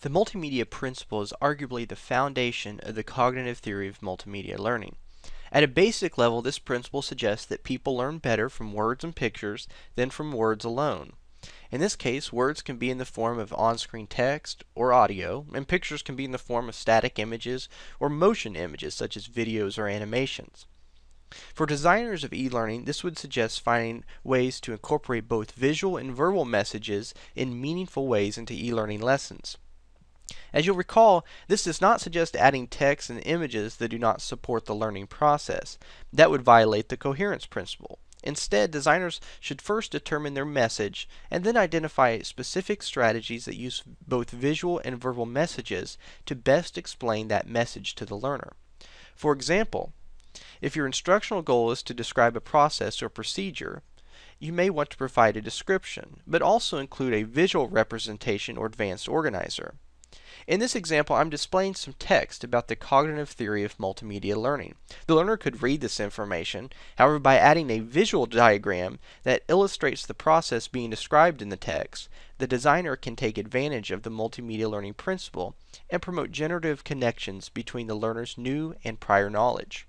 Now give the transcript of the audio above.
The multimedia principle is arguably the foundation of the cognitive theory of multimedia learning. At a basic level, this principle suggests that people learn better from words and pictures than from words alone. In this case, words can be in the form of on-screen text or audio, and pictures can be in the form of static images or motion images such as videos or animations. For designers of e-learning, this would suggest finding ways to incorporate both visual and verbal messages in meaningful ways into e-learning lessons. As you'll recall, this does not suggest adding text and images that do not support the learning process. That would violate the coherence principle. Instead, designers should first determine their message and then identify specific strategies that use both visual and verbal messages to best explain that message to the learner. For example, if your instructional goal is to describe a process or procedure, you may want to provide a description, but also include a visual representation or advanced organizer. In this example, I'm displaying some text about the cognitive theory of multimedia learning. The learner could read this information, however, by adding a visual diagram that illustrates the process being described in the text, the designer can take advantage of the multimedia learning principle and promote generative connections between the learner's new and prior knowledge.